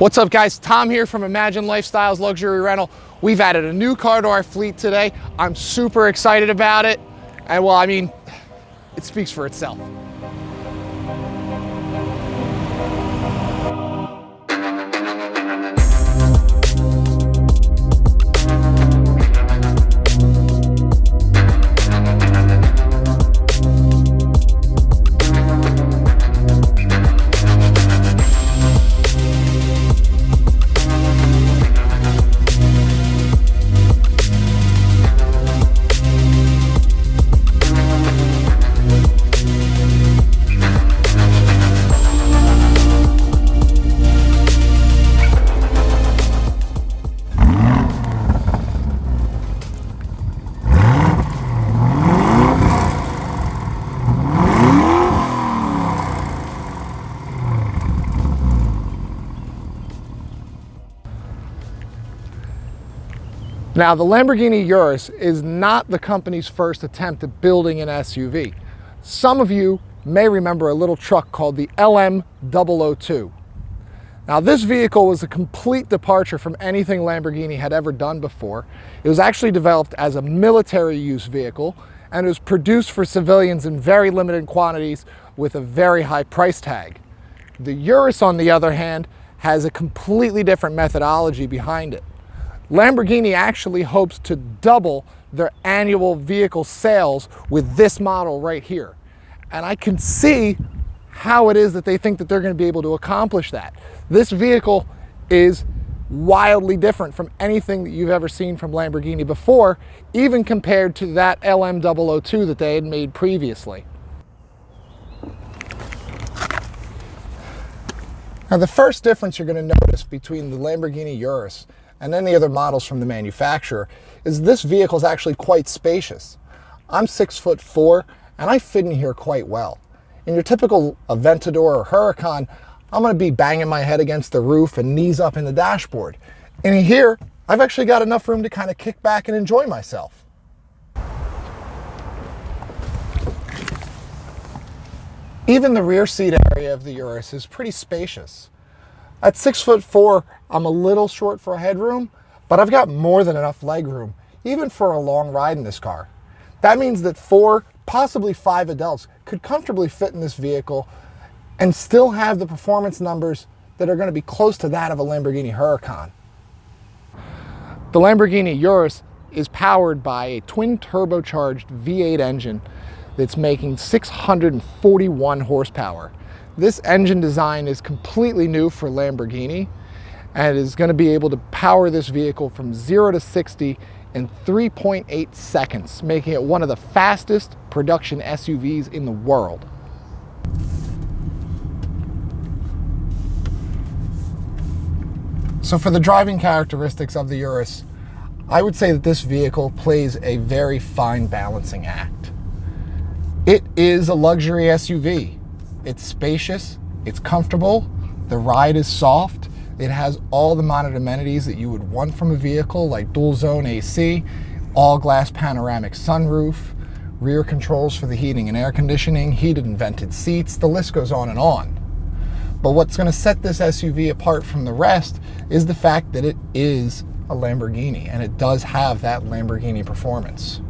What's up guys, Tom here from Imagine Lifestyles Luxury Rental. We've added a new car to our fleet today. I'm super excited about it. And well, I mean, it speaks for itself. Now, the Lamborghini Urus is not the company's first attempt at building an SUV. Some of you may remember a little truck called the LM002. Now, this vehicle was a complete departure from anything Lamborghini had ever done before. It was actually developed as a military use vehicle and it was produced for civilians in very limited quantities with a very high price tag. The Urus, on the other hand, has a completely different methodology behind it. Lamborghini actually hopes to double their annual vehicle sales with this model right here. And I can see how it is that they think that they're going to be able to accomplish that. This vehicle is wildly different from anything that you've ever seen from Lamborghini before, even compared to that LM002 that they had made previously. Now the first difference you're going to notice between the Lamborghini Urus and any other models from the manufacturer is this vehicle is actually quite spacious. I'm six foot four and I fit in here quite well. In your typical Aventador or Huracan, I'm gonna be banging my head against the roof and knees up in the dashboard. And here, I've actually got enough room to kind of kick back and enjoy myself. Even the rear seat area of the Urus is pretty spacious. At six foot four, I'm a little short for headroom, but I've got more than enough leg room, even for a long ride in this car. That means that four, possibly five adults could comfortably fit in this vehicle and still have the performance numbers that are going to be close to that of a Lamborghini Huracan. The Lamborghini Urus is powered by a twin turbocharged V8 engine that's making 641 horsepower. This engine design is completely new for Lamborghini and is going to be able to power this vehicle from 0 to 60 in 3.8 seconds, making it one of the fastest production SUVs in the world. So for the driving characteristics of the Urus, I would say that this vehicle plays a very fine balancing act. It is a luxury SUV. It's spacious, it's comfortable, the ride is soft, it has all the modern amenities that you would want from a vehicle like dual zone AC, all glass panoramic sunroof, rear controls for the heating and air conditioning, heated and vented seats, the list goes on and on. But what's going to set this SUV apart from the rest is the fact that it is a Lamborghini and it does have that Lamborghini performance.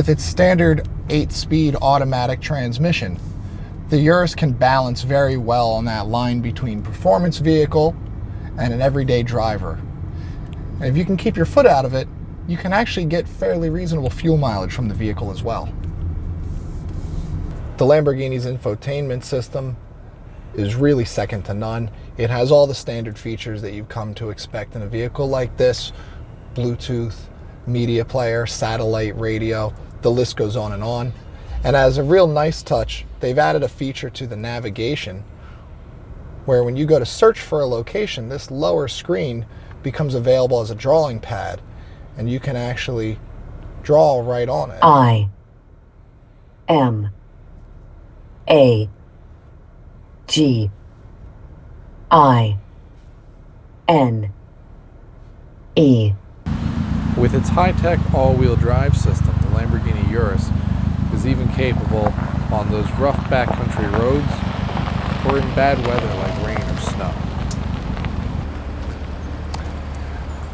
With its standard 8-speed automatic transmission, the Urus can balance very well on that line between performance vehicle and an everyday driver. And if you can keep your foot out of it, you can actually get fairly reasonable fuel mileage from the vehicle as well. The Lamborghini's infotainment system is really second to none. It has all the standard features that you've come to expect in a vehicle like this, Bluetooth, media player, satellite radio, the list goes on and on. And as a real nice touch, they've added a feature to the navigation where when you go to search for a location, this lower screen becomes available as a drawing pad and you can actually draw right on it. I M A G I N E With its high-tech all-wheel drive system, the Lamborghini Urus is even capable on those rough backcountry roads or in bad weather like rain or snow.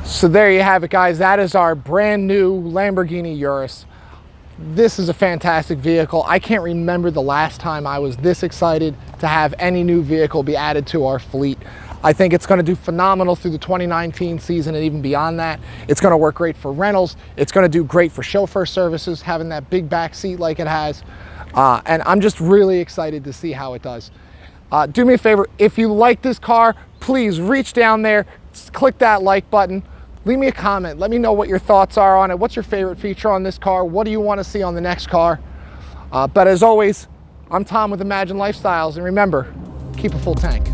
So there you have it, guys. That is our brand new Lamborghini Urus. This is a fantastic vehicle. I can't remember the last time I was this excited to have any new vehicle be added to our fleet. I think it's going to do phenomenal through the 2019 season and even beyond that. It's going to work great for rentals. It's going to do great for chauffeur services, having that big back seat like it has. Uh, and I'm just really excited to see how it does. Uh, do me a favor, if you like this car, please reach down there, click that like button leave me a comment. Let me know what your thoughts are on it. What's your favorite feature on this car? What do you want to see on the next car? Uh, but as always, I'm Tom with Imagine Lifestyles, and remember, keep a full tank.